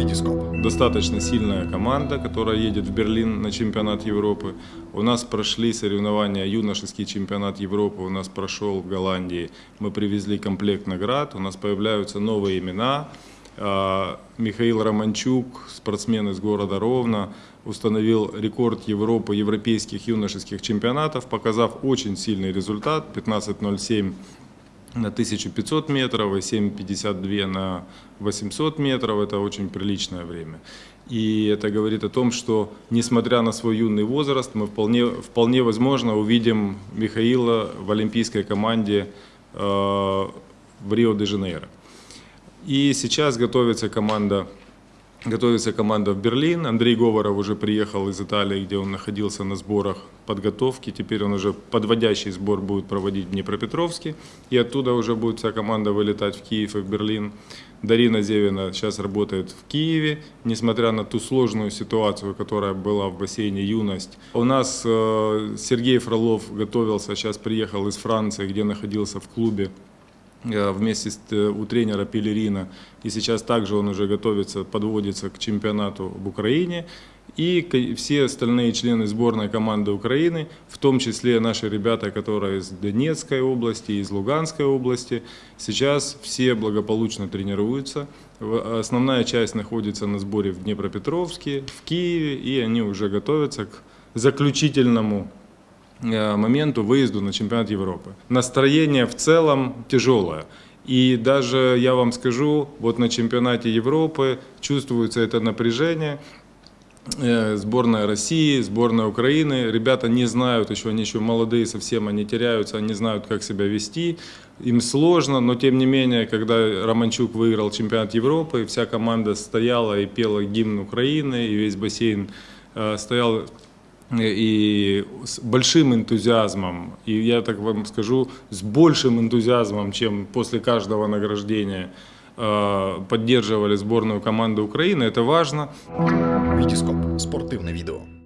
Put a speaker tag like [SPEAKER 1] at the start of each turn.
[SPEAKER 1] Витископ.
[SPEAKER 2] Достаточно сильная команда, которая едет в Берлин на чемпионат Европы. У нас прошли соревнования, юношеский чемпионат Европы у нас прошел в Голландии. Мы привезли комплект наград, у нас появляются новые имена. А, Михаил Романчук, спортсмен из города Ровно, установил рекорд Европы европейских юношеских чемпионатов, показав очень сильный результат 15.07 на 1500 метров и 7,52 на 800 метров. Это очень приличное время. И это говорит о том, что, несмотря на свой юный возраст, мы вполне, вполне возможно увидим Михаила в олимпийской команде э, в Рио-де-Жанейро. И сейчас готовится команда Готовится команда в Берлин. Андрей Говоров уже приехал из Италии, где он находился на сборах подготовки. Теперь он уже подводящий сбор будет проводить в Днепропетровске. И оттуда уже будет вся команда вылетать в Киев и в Берлин. Дарина Зевина сейчас работает в Киеве, несмотря на ту сложную ситуацию, которая была в бассейне «Юность». У нас э, Сергей Фролов готовился, сейчас приехал из Франции, где находился в клубе вместе с, э, у тренера Пелерина. И сейчас также он уже готовится, подводится к чемпионату в Украине. И все остальные члены сборной команды Украины, в том числе наши ребята, которые из Донецкой области, из Луганской области, сейчас все благополучно тренируются. Основная часть находится на сборе в Днепропетровске, в Киеве, и они уже готовятся к заключительному Э, моменту выезду на чемпионат Европы. Настроение в целом тяжелое. И даже, я вам скажу, вот на чемпионате Европы чувствуется это напряжение. Э, сборная России, сборная Украины. Ребята не знают еще, они еще молодые совсем, они теряются, они знают, как себя вести. Им сложно, но тем не менее, когда Романчук выиграл чемпионат Европы, вся команда стояла и пела гимн Украины, и весь бассейн э, стоял и с большим энтузиазмом, и я так вам скажу, с большим энтузиазмом, чем после каждого награждения э, поддерживали сборную команду Украины, это важно.
[SPEAKER 1] Витископ. Спортивное видео.